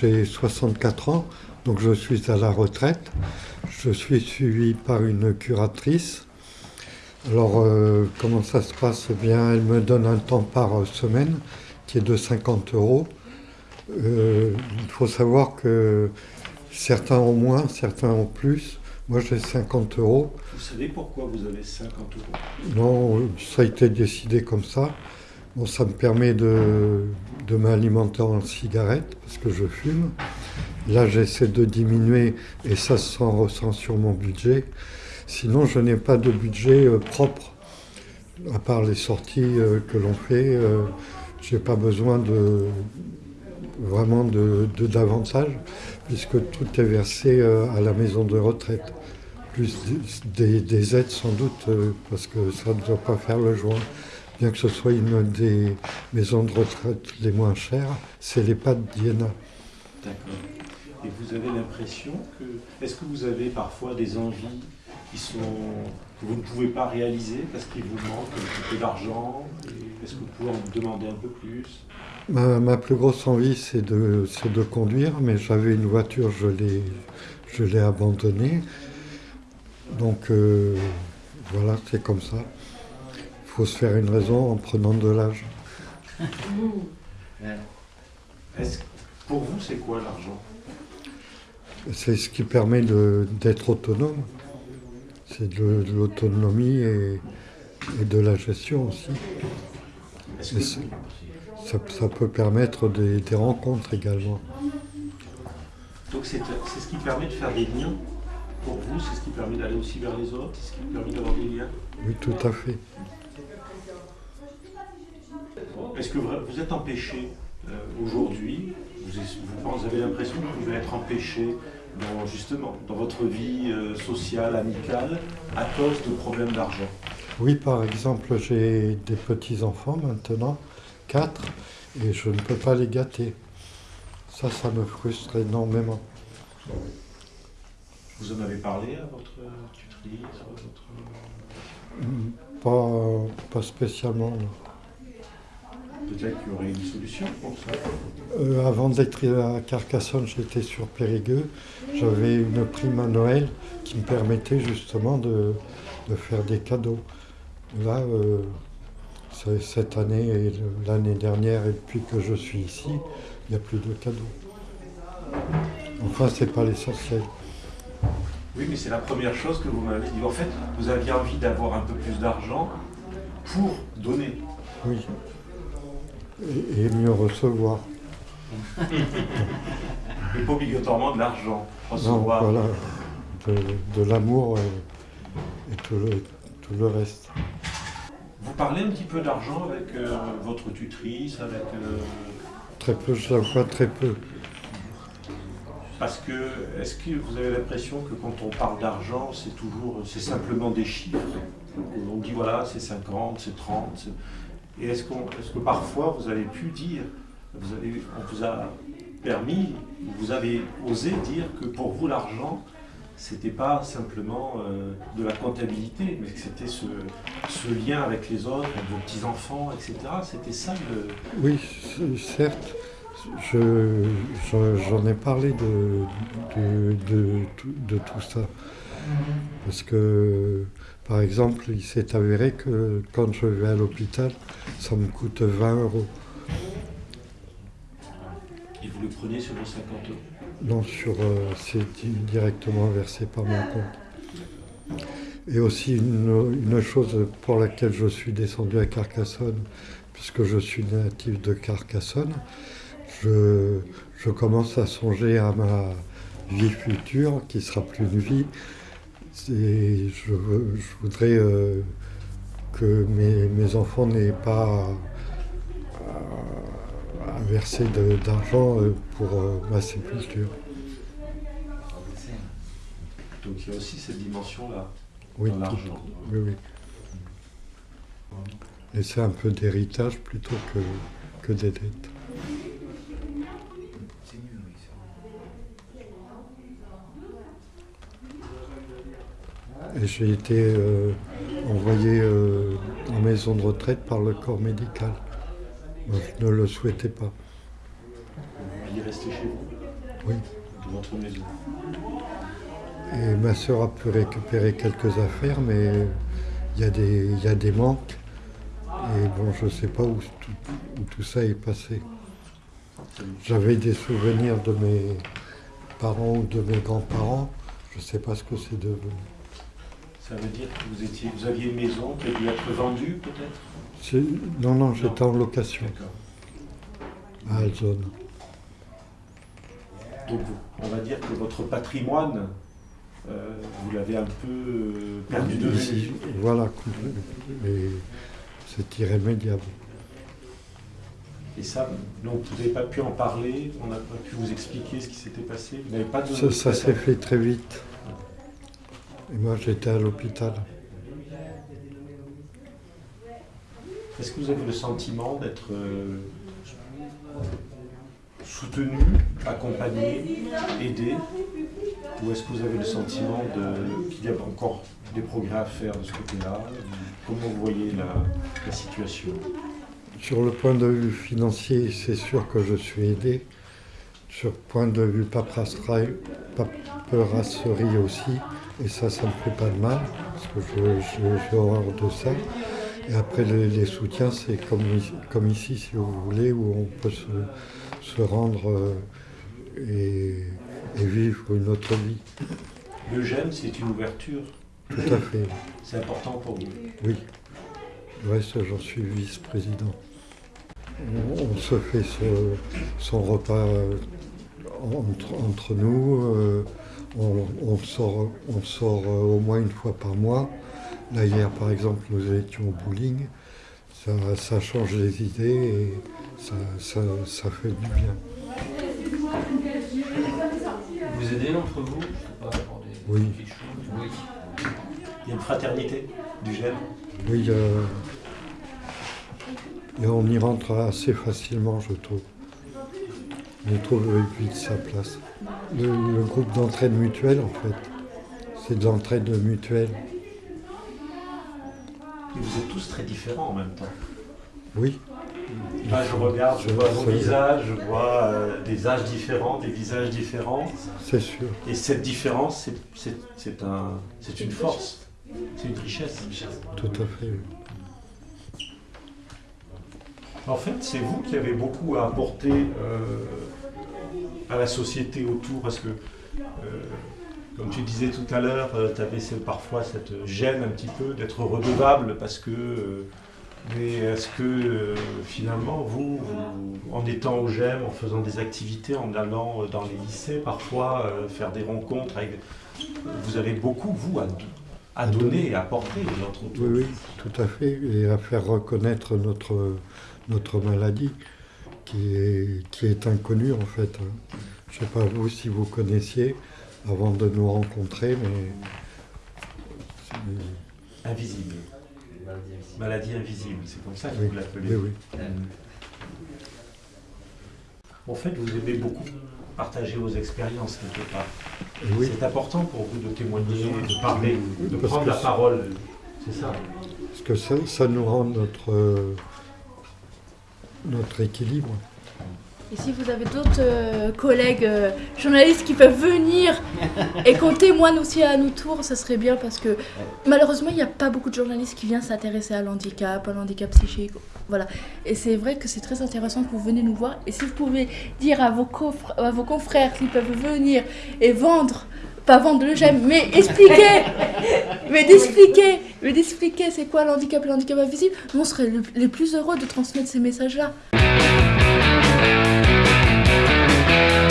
j'ai 64 ans, donc je suis à la retraite. Je suis suivi par une curatrice. Alors, euh, comment ça se passe? Eh bien, elle me donne un temps par semaine qui est de 50 euros. Euh, il faut savoir que certains ont moins, certains ont plus. Moi, j'ai 50 euros. Vous savez pourquoi vous avez 50 euros? Non, ça a été décidé comme ça. Ça me permet de, de m'alimenter en cigarette parce que je fume. Là, j'essaie de diminuer et ça se ressent sur mon budget. Sinon, je n'ai pas de budget euh, propre. À part les sorties euh, que l'on fait, euh, je n'ai pas besoin de vraiment de, davantage puisque tout est versé à la maison de retraite. Plus des aides sans doute parce que ça ne doit pas faire le joint bien que ce soit une des maisons de retraite les moins chères, c'est l'EHPAD d'Iéna. D'accord. Et vous avez l'impression que... Est-ce que vous avez parfois des envies qui sont... que vous ne pouvez pas réaliser parce qu'il vous manque un petit peu d'argent Est-ce que vous pouvez en demander un peu plus? Ma, plus grosse envie, c'est de, de conduire, mais j'avais une voiture, je l'ai abandonnée. Donc euh, voilà, c'est comme ça faut se faire une raison en prenant de l'âge. Pour vous, c'est quoi l'argent? C'est ce qui permet d'être autonome. C'est de, l'autonomie et, de la gestion aussi. ça, peut permettre des, des rencontres également. Donc c'est ce qui permet de faire des liens pour vous, c'est ce qui permet d'aller aussi vers les autres, c'est ce qui permet d'avoir des liens Oui, tout à fait. Est-ce que vous êtes empêché euh, aujourd'hui vous, avez l'impression que vous pouvez être empêché dans, justement dans votre vie euh, sociale, amicale, à cause de problèmes d'argent? Oui, par exemple, j'ai des petits-enfants maintenant, quatre, et je ne peux pas les gâter. Ça, ça me frustre énormément. Vous en avez parlé à votre tutrice votre... Pas, pas spécialement. Peut-être qu'il y aurait une solution pour ça. Euh, avant d'être à Carcassonne, j'étais sur Périgueux. J'avais une prime à Noël qui me permettait justement de, faire des cadeaux. Là, euh, cette année et l'année dernière, et depuis que je suis ici, il n'y a plus de cadeaux. Enfin, ce n'est pas l'essentiel. Oui, mais c'est la première chose que vous m'avez dit. En fait, vous aviez envie d'avoir un peu plus d'argent pour donner. Oui et, mieux recevoir. Et pas obligatoirement de l'argent. Recevoir. Non, voilà, de, l'amour et, tout, le, reste. Vous parlez un petit peu d'argent avec euh, votre tutrice, avec... Euh, très peu, je la vois très peu. Parce que, est-ce que vous avez l'impression que quand on parle d'argent, c'est toujours, c'est simplement des chiffres? On dit voilà, c'est 50, c'est 30, et est-ce que parfois vous avez pu dire, vous avez, on vous a permis, vous avez osé dire que pour vous l'argent, c'était pas simplement euh, de la comptabilité, mais que c'était ce, lien avec les autres, avec vos petits-enfants, etc. C'était ça le... Oui, certes. J'en ai parlé de, de, tout ça. Parce que par exemple, il s'est avéré que quand je vais à l'hôpital, ça me coûte 20 euros. Et vous le prenez sur vos 50 euros? Non, sur, euh, c'est directement versé par mon compte. Et aussi une, chose pour laquelle je suis descendu à Carcassonne, puisque je suis natif de Carcassonne, je, je commence à songer à ma vie future, qui sera plus une vie, je, je, voudrais euh, que mes, enfants n'aient pas à, verser d'argent euh, pour euh, ma sépulture. Donc il y a aussi cette dimension-là oui, l'argent. Oui, oui. Et c'est un peu d'héritage plutôt que, que des dettes. Et j'ai été euh, envoyé euh, en maison de retraite par le corps médical. je ne le souhaitais pas. Vous vouliez rester chez vous Oui. de votre maison. Et ma sœur a pu récupérer quelques affaires, mais il y, a des- il y a des manques. Et bon, je ne sais pas où tout, où tout ça est passé. J'avais des souvenirs de mes parents ou de mes grands-parents. Je ne sais pas ce que c'est devenu. Ça veut dire que vous, étiez, vous aviez une maison qui a dû être vendue peut-être Non, non, j'étais en location D'accord. à Alzone. Donc on va dire que votre patrimoine, euh, vous l'avez un peu euh, perdu de vue. Voilà, et c'est irrémédiable. Et ça, donc vous n'avez pas pu en parler, on n'a pas pu vous expliquer ce qui s'était passé. Vous n'avez pas de. Ça, ça s'est fait très vite. Et moi, j'étais à l'hôpital. Est-ce que vous avez le sentiment d'être euh, soutenu, accompagné, aidé? Ou est-ce que vous avez le sentiment qu'il y a encore des progrès à faire de ce côté-là? Comment vous voyez la, la situation? Sur le point de vue financier, c'est sûr que je suis aidé. Sur point de vue paperasserie, paperasserie aussi, et ça, ça ne me fait pas de mal, parce que j'ai horreur de ça. Et après, les, les soutiens, c'est comme, ici- comme ici, si vous voulez, où on peut se, se rendre euh, et, et vivre une autre vie. Le GEM, c'est une ouverture. Tout à fait, C'est important pour vous. oui. Le reste, j'en suis vice-président. On, on se fait ce- son repas euh, entre, entre nous. euh, on, on sort, on sort euh, au moins une fois par mois. Là, hier, par exemple, nous étions au bowling. Ça, ça change les idées et ça, ça, ça fait du bien. Vous aidez entre vous Je sais pas, pour des- Oui. Oui. Il y a une fraternité du GEM. Oui, euh, et on y rentre assez facilement, je trouve. On y trouve vite sa place. Le, le groupe d'entraide mutuelle, en fait, c'est de l'entraide mutuelle. Et vous êtes tous très différents en même temps. Oui, Là, je regarde, je vois vos visages, je vois euh, des âges différents, des visages différents. c'est sûr. Et cette différence, c'est- un, c'est une force, c'est une richesse. Tout à fait. En fait, c'est vous qui avez beaucoup à apporter euh, à la société autour, parce que, euh, comme tu disais tout à l'heure, tu avais parfois cette gêne un petit peu d'être redevable, parce que... euh, mais est-ce que euh, finalement, vous, en étant au GEM, en faisant des activités, en allant euh, dans les lycées, parfois euh, faire des rencontres, vous avez beaucoup, vous, à, à donner et à apporter aux autres autour Oui, oui, tout à fait. Et à faire reconnaître notre, notre maladie, qui est, qui est inconnue, en fait. hein. Je ne sais pas vous si vous connaissiez avant de nous rencontrer, mais... Invisible. Maladie invisible, c'est comme ça que Oui, vous l'appelez. Oui, oui. En fait, vous aimez beaucoup partager vos expériences quelque part. Oui, C'est important pour vous de témoigner, de parler, de prendre la parole. C'est ça. parce que ça, ça nous rend notre, euh, notre équilibre. Et si vous avez d'autres euh, collègues euh, journalistes qui peuvent venir et qu'on témoigne aussi à nos tours, ça serait bien parce que malheureusement, il n'y a pas beaucoup de journalistes qui viennent s'intéresser à l'handicap, à l'handicap psychique. Voilà. Et c'est vrai que c'est très intéressant que vous venez nous voir. Et si vous pouvez dire à vos, confr- à vos confrères qu'ils peuvent venir et vendre, pas vendre le j'aime, mais expliquer, mais d'expliquer, mais d'expliquer c'est quoi l'handicap et l'handicap invisible, nous on serait le- les plus heureux de transmettre ces messages-là. We'll be right back.